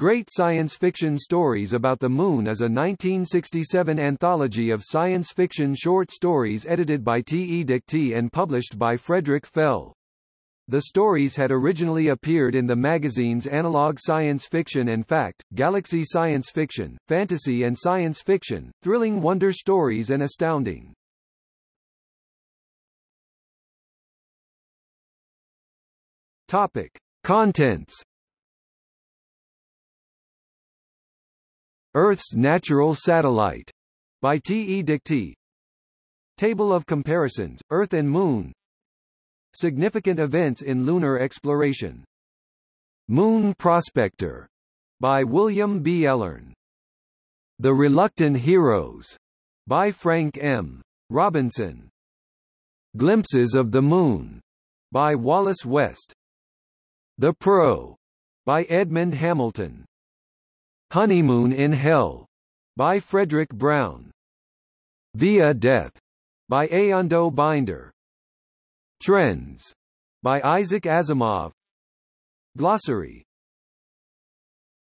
Great Science Fiction Stories About the Moon is a 1967 anthology of science fiction short stories edited by T. E. Dikty and published by Frederick Fell. The stories had originally appeared in the magazines Analog Science Fiction and Fact, Galaxy Science Fiction, Fantasy and Science Fiction, Thrilling Wonder Stories and Astounding. Topic. Contents Earth's Natural Satellite by T. E. Dikty. Table of Comparisons, Earth and Moon Significant Events in Lunar Exploration Moon Prospector by William B. Ellern. The Reluctant Heroes by Frank M. Robinson. Glimpses of the Moon by Wallace West. The Pro by Edmond Hamilton. Honeymoon in Hell by Fredric Brown. Via Death by Eando Binder. Trends by Isaac Asimov. Glossary